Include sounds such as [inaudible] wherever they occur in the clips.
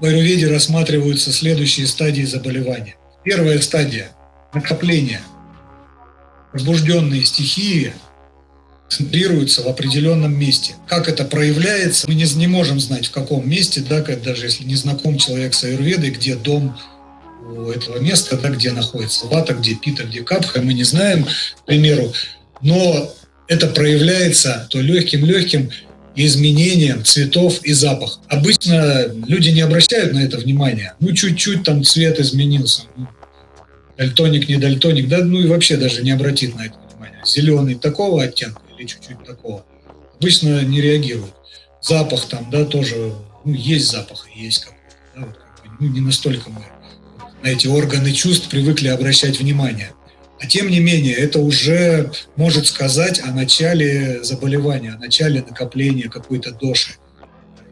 В аюрведе рассматриваются следующие стадии заболевания. Первая стадия – накопление. Возбужденные стихии центрируются в определенном месте. Как это проявляется, мы не, не можем знать, в каком месте, да, даже если не знаком человек с аюрведой, где дом у этого места, да, где находится вата, где пита, где капха, мы не знаем, к примеру. Но это проявляется то легким-легким изменением цветов и запах. Обычно люди не обращают на это внимания. Ну, чуть-чуть там цвет изменился. Ну, дальтоник, не дальтоник, да, ну и вообще даже не обратит на это внимание. Зеленый такого оттенка или чуть-чуть такого. Обычно не реагируют. Запах там, да, тоже, ну, есть запах, есть какой-то, да, вот, ну, не настолько мы на эти органы чувств привыкли обращать внимание. А тем не менее, это уже может сказать о начале заболевания, о начале накопления какой-то доши.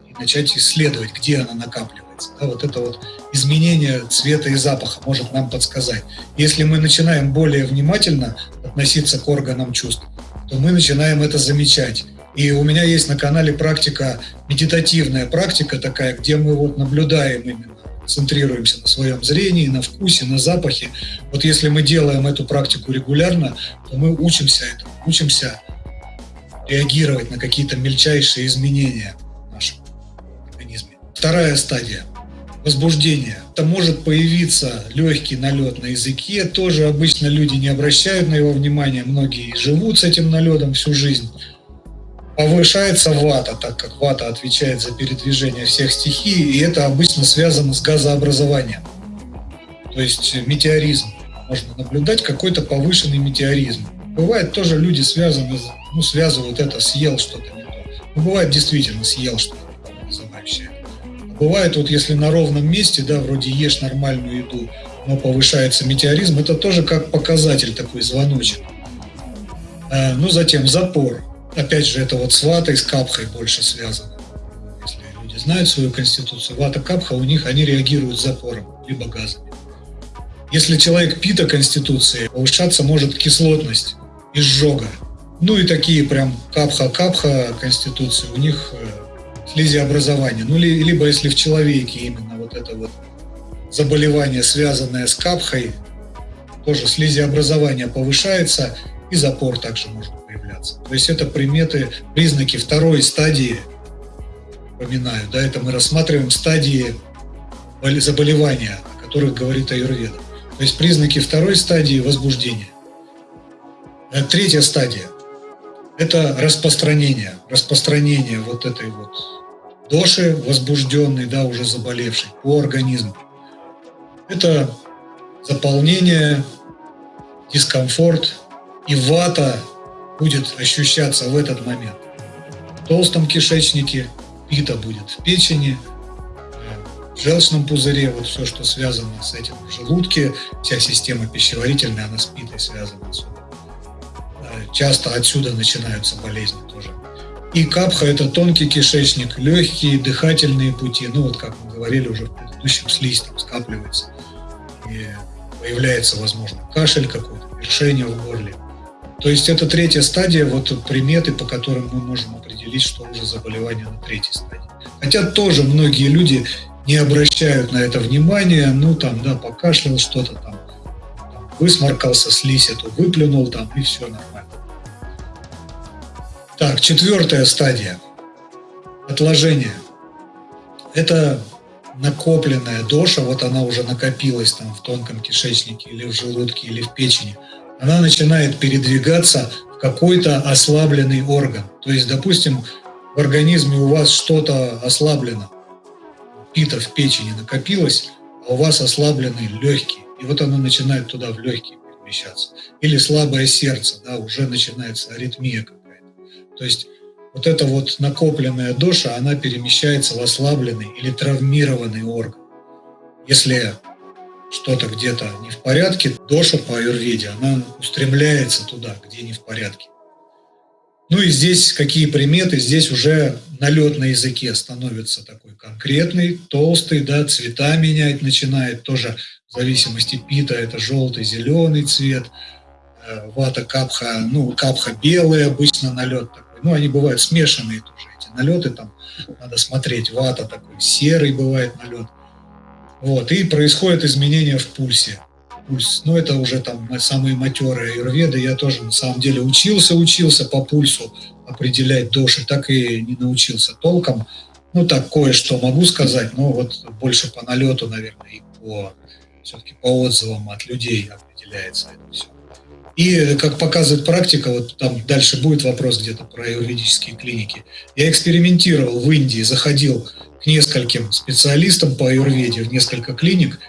И начать исследовать, где она накапливается. Да, вот это вот изменение цвета и запаха может нам подсказать. Если мы начинаем более внимательно относиться к органам чувств, то мы начинаем это замечать. И у меня есть на канале практика, медитативная практика такая, где мы вот наблюдаем именно центрируемся на своем зрении, на вкусе, на запахе. Вот если мы делаем эту практику регулярно, то мы учимся этому, учимся реагировать на какие-то мельчайшие изменения в нашем организме. Вторая стадия – возбуждение. Это может появиться легкий налет на языке, тоже обычно люди не обращают на его внимание, многие живут с этим налетом всю жизнь повышается вата, так как вата отвечает за передвижение всех стихий, и это обычно связано с газообразованием. То есть метеоризм. Можно наблюдать какой-то повышенный метеоризм. Бывает тоже люди связаны, ну, связывают это, съел что-то не то. Ну, бывает действительно съел что-то вызывающее. Бывает вот если на ровном месте, да, вроде ешь нормальную еду, но повышается метеоризм, это тоже как показатель такой звоночек. А, ну, затем запор опять же, это вот с ватой, с капхой больше связано. Если люди знают свою конституцию, вата, капха, у них они реагируют запором, либо газами. Если человек пита конституции, повышаться может кислотность, изжога. Ну и такие прям капха-капха конституции, у них э, слизиобразование. Ну, либо если в человеке именно вот это вот заболевание, связанное с капхой, тоже слизиобразование повышается, и запор также может появляться. То есть это приметы, признаки второй стадии, упоминаю, да, это мы рассматриваем стадии заболевания, о которых говорит Аюрведа. То есть признаки второй стадии возбуждения. А третья стадия – это распространение, распространение вот этой вот доши возбужденной, да, уже заболевшей по организму. Это заполнение, дискомфорт и вата будет ощущаться в этот момент. В толстом кишечнике пита будет в печени, в желчном пузыре, вот все, что связано с этим в желудке, вся система пищеварительная, она с питой связана отсюда. Часто отсюда начинаются болезни тоже. И капха – это тонкий кишечник, легкие дыхательные пути, ну вот как мы говорили уже в предыдущем, слизь там скапливается. И появляется, возможно, кашель какой-то, першение в горле. То есть это третья стадия, вот приметы, по которым мы можем определить, что уже заболевание на третьей стадии. Хотя тоже многие люди не обращают на это внимания, ну там, да, покашлял что-то там, там высморкался, слизь эту выплюнул там, и все нормально. Так, четвертая стадия. Отложение. Это накопленная доша, вот она уже накопилась там в тонком кишечнике или в желудке или в печени – она начинает передвигаться в какой-то ослабленный орган. То есть, допустим, в организме у вас что-то ослаблено, пита в печени накопилось, а у вас ослабленный легкий. И вот оно начинает туда в легкие перемещаться. Или слабое сердце, да, уже начинается аритмия какая-то. То есть вот эта вот накопленная доша, она перемещается в ослабленный или травмированный орган. Если что-то где-то не в порядке, доша по аюрведе, она устремляется туда, где не в порядке. Ну и здесь какие приметы? Здесь уже налет на языке становится такой конкретный, толстый, да, цвета менять начинает, тоже в зависимости пита, это желтый, зеленый цвет, э, вата капха, ну, капха белый обычно налет такой, ну, они бывают смешанные тоже, эти налеты там надо смотреть, вата такой, серый бывает налет. Вот, и происходит изменение в пульсе. Пульс, ну это уже там самые матерые аюрведы, я тоже на самом деле учился, учился по пульсу определять доши, так и не научился толком. Ну так кое-что могу сказать, но вот больше по налету, наверное, и по все-таки по отзывам от людей определяется это все. И, как показывает практика, вот там дальше будет вопрос где-то про юридические клиники, я экспериментировал в Индии, заходил к нескольким специалистам по аюрведе в несколько клиник,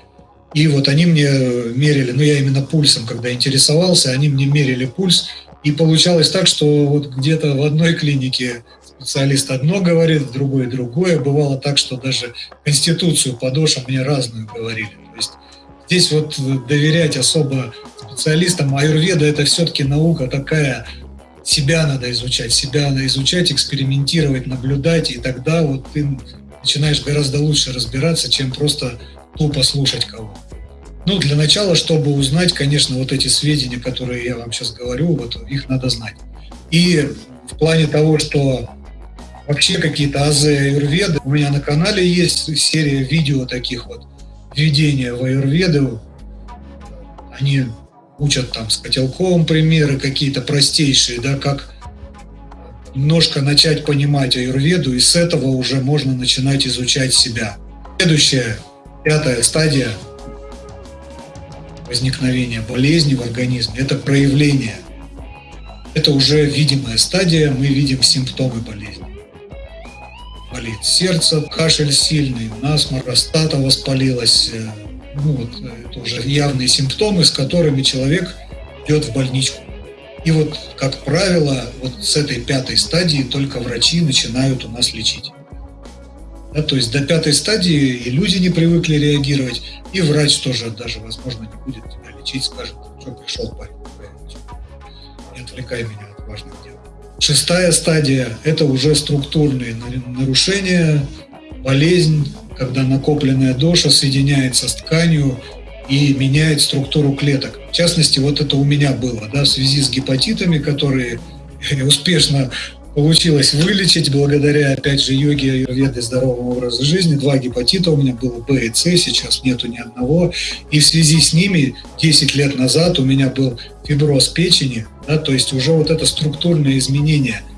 и вот они мне мерили, ну я именно пульсом, когда интересовался, они мне мерили пульс, и получалось так, что вот где-то в одной клинике специалист одно говорит, в другой другое. Бывало так, что даже конституцию по мне разную говорили. То есть здесь вот доверять особо специалистам. Аюрведа – это все-таки наука такая, себя надо изучать, себя надо изучать, экспериментировать, наблюдать, и тогда вот ты начинаешь гораздо лучше разбираться, чем просто тупо слушать кого. Ну, для начала, чтобы узнать, конечно, вот эти сведения, которые я вам сейчас говорю, вот их надо знать. И в плане того, что вообще какие-то азы аюрведы, у меня на канале есть серия видео таких вот, введения в аюрведу. Они учат там с котелком примеры какие-то простейшие, да, как немножко начать понимать аюрведу, и с этого уже можно начинать изучать себя. Следующая, пятая стадия возникновения болезни в организме – это проявление. Это уже видимая стадия, мы видим симптомы болезни. Болит сердце, кашель сильный, насморк, простата воспалилась, э, ну, вот, э, это уже явные симптомы, с которыми человек идет в больничку. И вот, как правило, вот с этой пятой стадии только врачи начинают у нас лечить. Да, то есть до пятой стадии и люди не привыкли реагировать, и врач тоже даже, возможно, не будет тебя лечить, скажет, что пришел парень, не отвлекай меня от важных дел. Шестая стадия – это уже структурные нарушения, болезнь, когда накопленная доша соединяется с тканью и меняет структуру клеток. В частности, вот это у меня было, да, в связи с гепатитами, которые [laughs] успешно получилось вылечить благодаря, опять же, йоге, аюрведы, здоровому образу жизни. Два гепатита у меня было, Б и С, сейчас нету ни одного. И в связи с ними 10 лет назад у меня был фиброз печени, да, то есть уже вот это структурное изменение –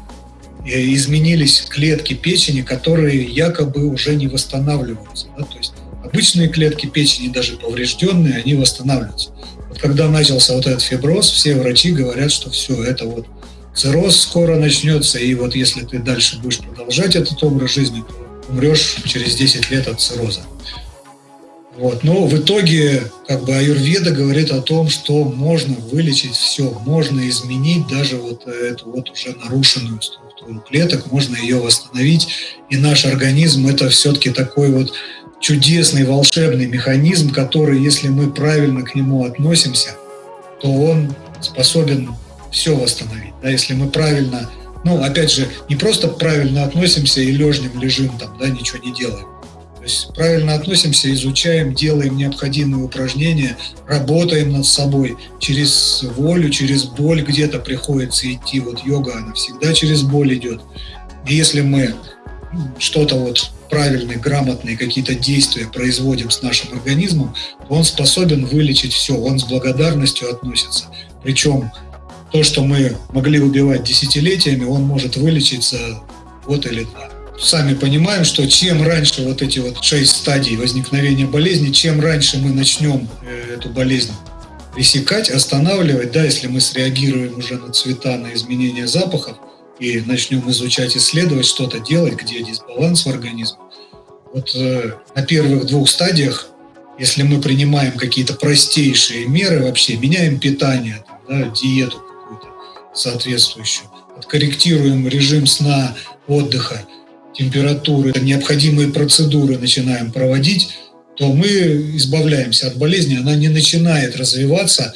изменились клетки печени, которые якобы уже не восстанавливаются. Да? То есть обычные клетки печени, даже поврежденные, они восстанавливаются. Вот когда начался вот этот фиброз, все врачи говорят, что все, это вот цирроз скоро начнется, и вот если ты дальше будешь продолжать этот образ жизни, то умрешь через 10 лет от цирроза. Вот. Но в итоге как бы аюрведа говорит о том, что можно вылечить все, можно изменить даже вот эту вот уже нарушенную структуру клеток, можно ее восстановить. И наш организм это все-таки такой вот чудесный, волшебный механизм, который, если мы правильно к нему относимся, то он способен все восстановить. Да, если мы правильно, ну, опять же, не просто правильно относимся и лежнем лежим там, да, ничего не делаем, то есть правильно относимся, изучаем, делаем необходимые упражнения, работаем над собой. Через волю, через боль где-то приходится идти. Вот йога, она всегда через боль идет. И если мы что-то вот правильные, грамотные какие-то действия производим с нашим организмом, то он способен вылечить все, он с благодарностью относится. Причем то, что мы могли убивать десятилетиями, он может вылечить за год или два сами понимаем, что чем раньше вот эти вот шесть стадий возникновения болезни, чем раньше мы начнем э, эту болезнь пресекать, останавливать, да, если мы среагируем уже на цвета, на изменения запахов и начнем изучать, исследовать, что-то делать, где дисбаланс в организме. Вот э, на первых двух стадиях, если мы принимаем какие-то простейшие меры вообще, меняем питание, да, диету какую-то соответствующую, откорректируем режим сна, отдыха, температуры, необходимые процедуры начинаем проводить, то мы избавляемся от болезни, она не начинает развиваться,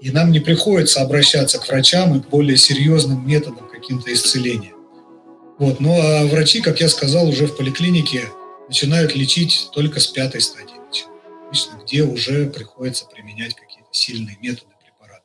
и нам не приходится обращаться к врачам и к более серьезным методам каким-то исцеления. Вот. Ну а врачи, как я сказал, уже в поликлинике начинают лечить только с пятой стадии, где уже приходится применять какие-то сильные методы, препараты.